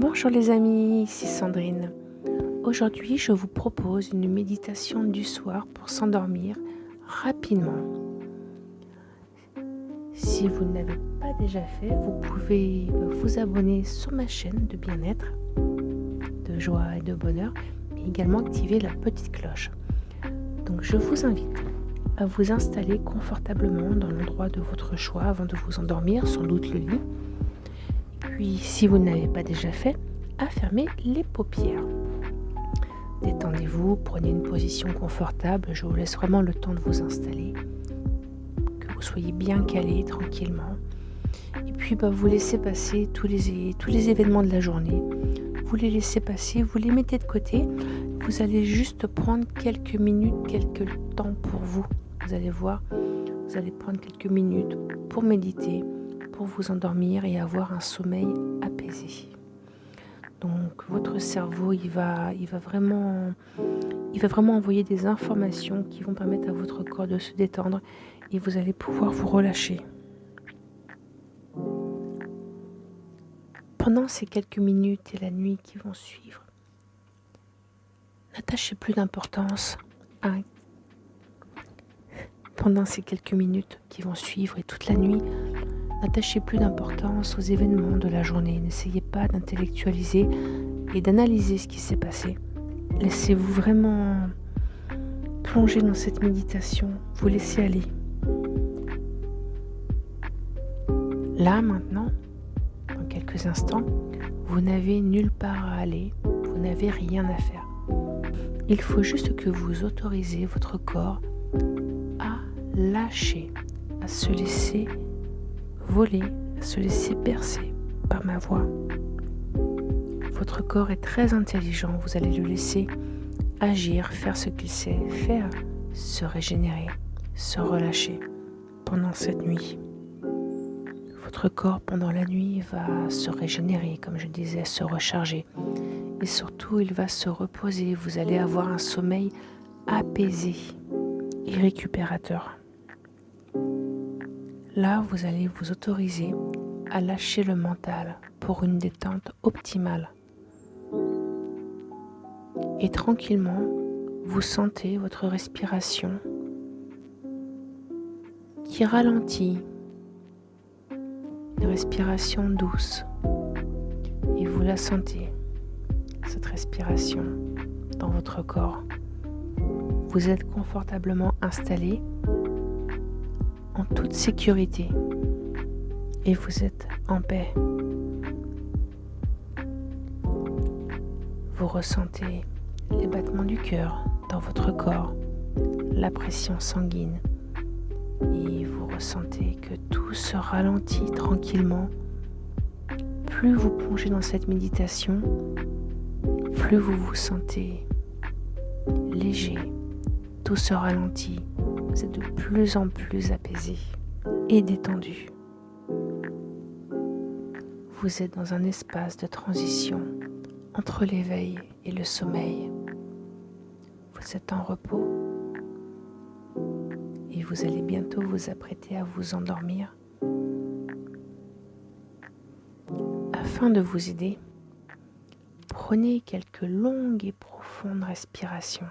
Bonjour les amis, ici Sandrine. Aujourd'hui, je vous propose une méditation du soir pour s'endormir rapidement. Si vous ne l'avez pas déjà fait, vous pouvez vous abonner sur ma chaîne de bien-être, de joie et de bonheur, mais également activer la petite cloche. Donc je vous invite à vous installer confortablement dans l'endroit de votre choix avant de vous endormir, sans doute le lit puis, si vous ne l'avez pas déjà fait, à les paupières. Détendez-vous, prenez une position confortable. Je vous laisse vraiment le temps de vous installer. Que vous soyez bien calé tranquillement. Et puis, bah, vous laissez passer tous les, tous les événements de la journée. Vous les laissez passer, vous les mettez de côté. Vous allez juste prendre quelques minutes, quelques temps pour vous. Vous allez voir, vous allez prendre quelques minutes pour méditer, vous endormir et avoir un sommeil apaisé. Donc votre cerveau, il va, il va, vraiment, il va vraiment envoyer des informations qui vont permettre à votre corps de se détendre et vous allez pouvoir vous relâcher. Pendant ces quelques minutes et la nuit qui vont suivre, n'attachez plus d'importance à pendant ces quelques minutes qui vont suivre et toute la nuit, N'attachez plus d'importance aux événements de la journée. N'essayez pas d'intellectualiser et d'analyser ce qui s'est passé. Laissez-vous vraiment plonger dans cette méditation. Vous laissez aller. Là, maintenant, dans quelques instants, vous n'avez nulle part à aller. Vous n'avez rien à faire. Il faut juste que vous autorisez votre corps à lâcher, à se laisser voler, se laisser percer par ma voix. Votre corps est très intelligent, vous allez le laisser agir, faire ce qu'il sait faire, se régénérer, se relâcher pendant cette nuit. Votre corps pendant la nuit va se régénérer, comme je disais, se recharger. Et surtout, il va se reposer. Vous allez avoir un sommeil apaisé et récupérateur. Là, vous allez vous autoriser à lâcher le mental pour une détente optimale. Et tranquillement, vous sentez votre respiration qui ralentit, une respiration douce. Et vous la sentez, cette respiration, dans votre corps. Vous êtes confortablement installé toute sécurité et vous êtes en paix. Vous ressentez les battements du cœur dans votre corps, la pression sanguine et vous ressentez que tout se ralentit tranquillement. Plus vous plongez dans cette méditation, plus vous vous sentez léger, tout se ralentit, vous êtes de plus en plus apaisé et détendu. Vous êtes dans un espace de transition entre l'éveil et le sommeil. Vous êtes en repos et vous allez bientôt vous apprêter à vous endormir. Afin de vous aider, prenez quelques longues et profondes respirations.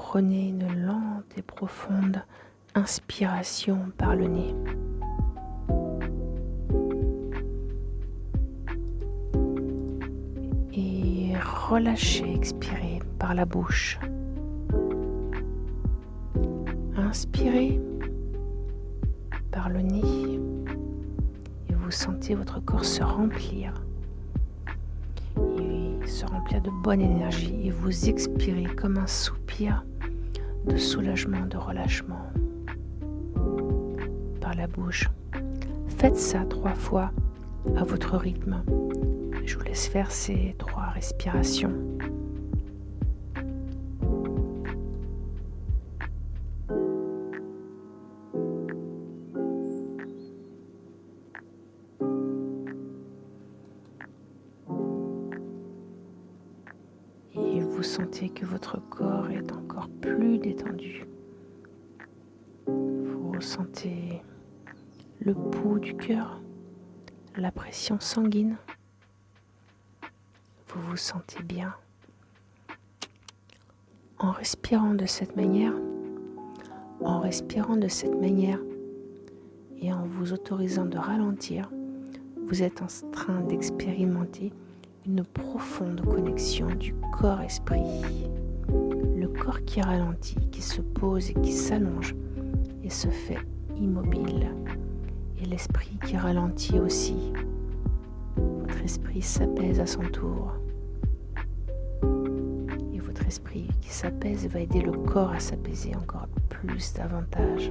Prenez une lente et profonde inspiration par le nez. Et relâchez, expirez par la bouche. Inspirez par le nez et vous sentez votre corps se remplir se remplir de bonne énergie et vous expirez comme un de soulagement, de relâchement par la bouche. Faites ça trois fois à votre rythme. Je vous laisse faire ces trois respirations. Cœur, la pression sanguine. Vous vous sentez bien. En respirant de cette manière, en respirant de cette manière et en vous autorisant de ralentir, vous êtes en train d'expérimenter une profonde connexion du corps-esprit. Le corps qui ralentit, qui se pose et qui s'allonge et se fait immobile. Et l'esprit qui ralentit aussi. Votre esprit s'apaise à son tour esprit qui s'apaise va aider le corps à s'apaiser encore plus davantage.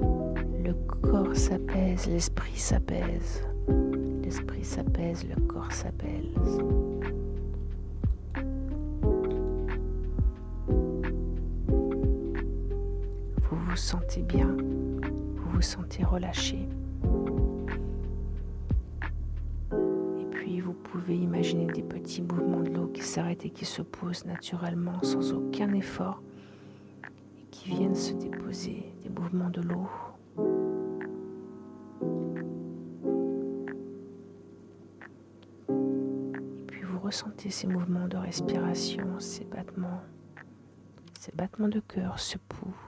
Le corps s'apaise, l'esprit s'apaise. L'esprit s'apaise, le corps s'apaise. Vous vous sentez bien, vous vous sentez relâché. pouvez imaginer des petits mouvements de l'eau qui s'arrêtent et qui se posent naturellement sans aucun effort et qui viennent se déposer, des mouvements de l'eau. Et puis vous ressentez ces mouvements de respiration, ces battements, ces battements de cœur, ce pouls.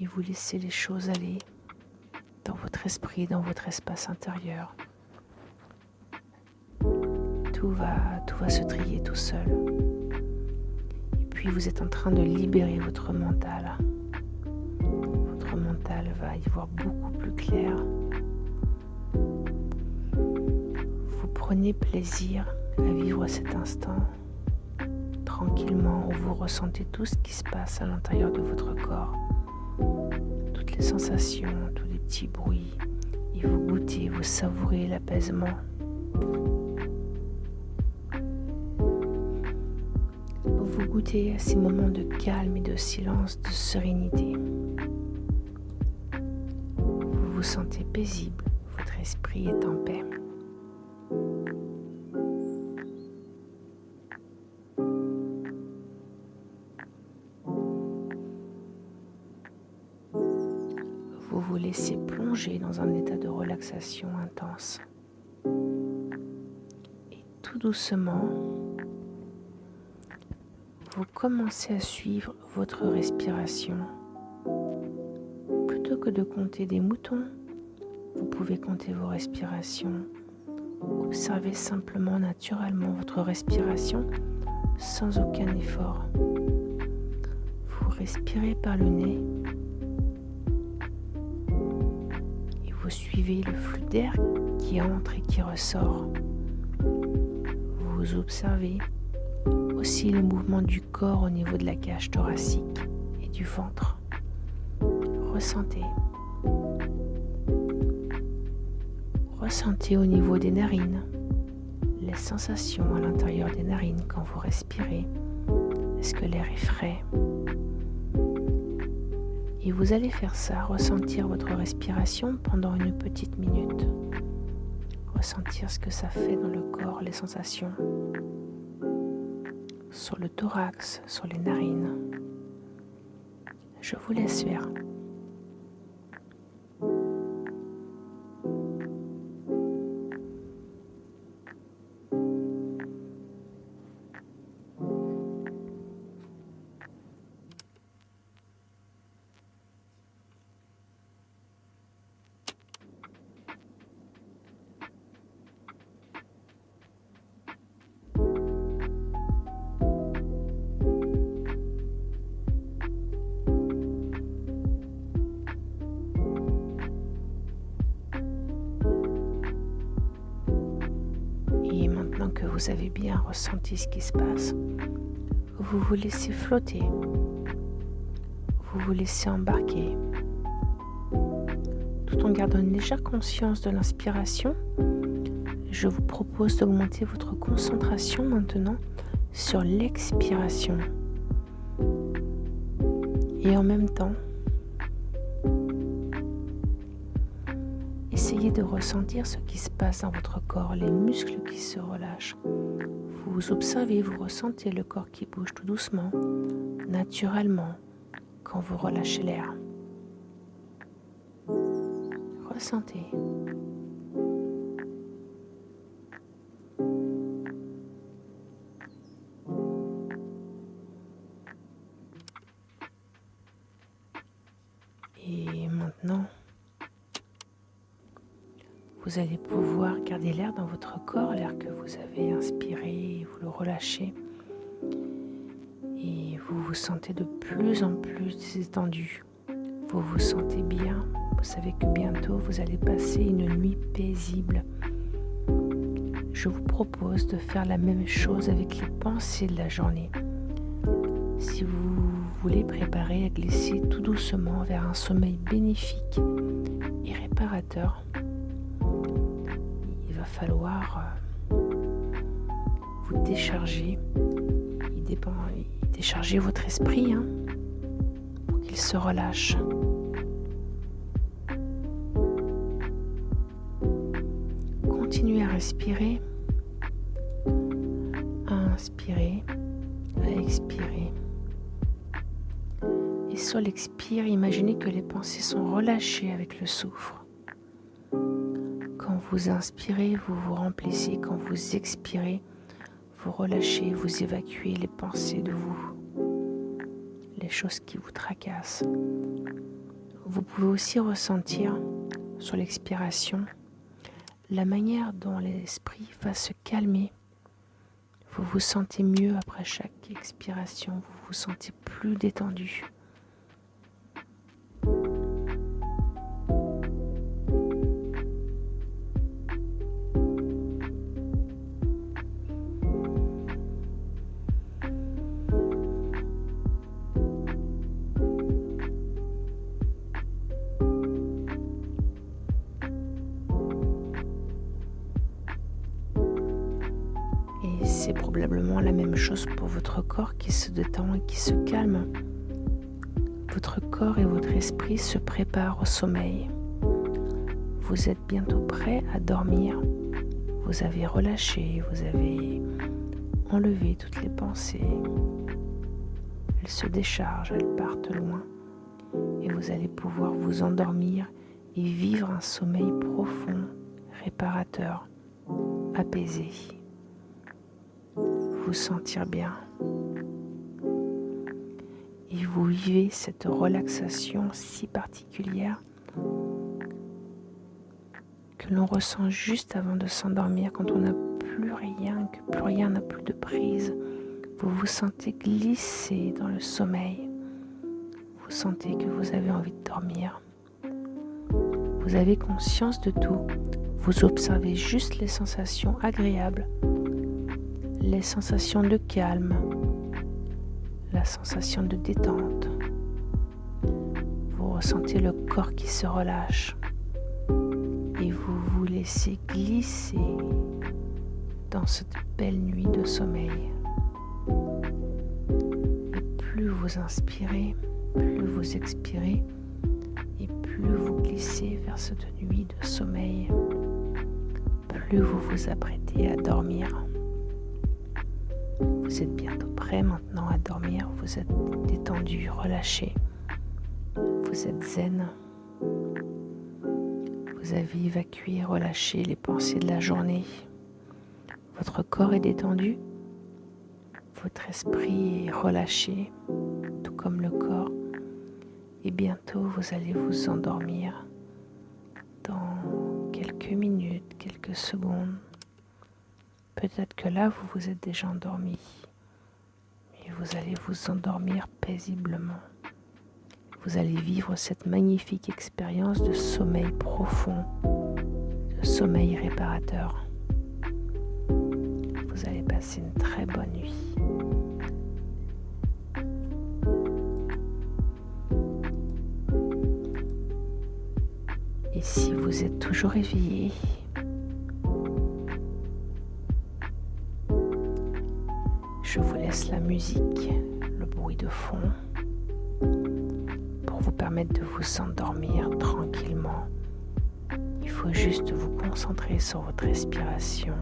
Et vous laissez les choses aller dans votre esprit, dans votre espace intérieur tout va, tout va se trier tout seul. Et puis vous êtes en train de libérer votre mental. Votre mental va y voir beaucoup plus clair. Vous prenez plaisir à vivre cet instant tranquillement où vous ressentez tout ce qui se passe à l'intérieur de votre corps. Toutes les sensations, tous les petits bruits. Et vous goûtez, vous savourez l'apaisement goûtez à ces moments de calme et de silence, de sérénité. Vous vous sentez paisible, votre esprit est en paix. Plonger dans un état de relaxation intense. Et tout doucement, vous commencez à suivre votre respiration. Plutôt que de compter des moutons, vous pouvez compter vos respirations. Observez simplement naturellement votre respiration sans aucun effort. Vous respirez par le nez suivez le flux d'air qui entre et qui ressort. Vous observez aussi le mouvement du corps au niveau de la cage thoracique et du ventre. Ressentez. Ressentez au niveau des narines les sensations à l'intérieur des narines quand vous respirez. Est-ce que l'air est frais? Vous allez faire ça, ressentir votre respiration pendant une petite minute. Ressentir ce que ça fait dans le corps, les sensations sur le thorax, sur les narines. Je vous laisse faire. Vous avez bien ressenti ce qui se passe, vous vous laissez flotter, vous vous laissez embarquer, tout en gardant une légère conscience de l'inspiration. Je vous propose d'augmenter votre concentration maintenant sur l'expiration. Et en même temps, De ressentir ce qui se passe dans votre corps, les muscles qui se relâchent. Vous observez, vous ressentez le corps qui bouge tout doucement, naturellement, quand vous relâchez l'air. ressentez. Vous allez pouvoir garder l'air dans votre corps, l'air que vous avez inspiré, vous le relâchez. Et vous vous sentez de plus en plus détendu. Vous vous sentez bien. Vous savez que bientôt vous allez passer une nuit paisible. Je vous propose de faire la même chose avec les pensées de la journée. Si vous voulez préparer à glisser tout doucement vers un sommeil bénéfique et réparateur, falloir euh, vous décharger, décharger votre esprit hein, pour qu'il se relâche. Continuez à respirer, à inspirer, à expirer. Et sur l'expire, imaginez que les pensées sont relâchées avec le souffle vous inspirez, vous vous remplissez. Quand vous expirez, vous relâchez, vous évacuez les pensées de vous, les choses qui vous tracassent. Vous pouvez aussi ressentir sur l'expiration la manière dont l'esprit va se calmer. Vous vous sentez mieux après chaque expiration, vous vous sentez plus détendu. Chose pour votre corps qui se détend et qui se calme. Votre corps et votre esprit se préparent au sommeil. Vous êtes bientôt prêt à dormir. Vous avez relâché, vous avez enlevé toutes les pensées. Elles se déchargent, elles partent loin. Et vous allez pouvoir vous endormir et vivre un sommeil profond, réparateur, apaisé vous sentir bien. Et vous vivez cette relaxation si particulière que l'on ressent juste avant de s'endormir quand on n'a plus rien, que plus rien n'a plus de prise. Vous vous sentez glisser dans le sommeil. Vous sentez que vous avez envie de dormir. Vous avez conscience de tout. Vous observez juste les sensations agréables les sensations de calme, la sensation de détente. Vous ressentez le corps qui se relâche et vous vous laissez glisser dans cette belle nuit de sommeil. Et plus vous inspirez, plus vous expirez et plus vous glissez vers cette nuit de sommeil, plus vous vous apprêtez à dormir. Vous êtes bientôt prêt maintenant à dormir. Vous êtes détendu, relâché. Vous êtes zen. Vous avez évacué, relâché les pensées de la journée. Votre corps est détendu. Votre esprit est relâché, tout comme le corps. Et bientôt, vous allez vous endormir dans quelques minutes, quelques secondes. Peut-être que là, vous vous êtes déjà endormi. Et vous allez vous endormir paisiblement. Vous allez vivre cette magnifique expérience de sommeil profond, de sommeil réparateur. Vous allez passer une très bonne nuit. Et si vous êtes toujours éveillé, laisse la musique, le bruit de fond, pour vous permettre de vous endormir tranquillement. Il faut juste vous concentrer sur votre respiration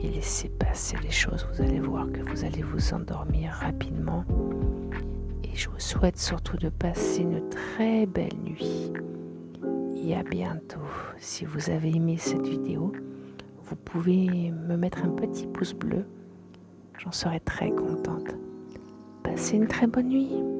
et laisser passer les choses. Vous allez voir que vous allez vous endormir rapidement. Et je vous souhaite surtout de passer une très belle nuit. et à bientôt. Si vous avez aimé cette vidéo, vous pouvez me mettre un petit pouce bleu. J'en serai très contente. Passez une très bonne nuit.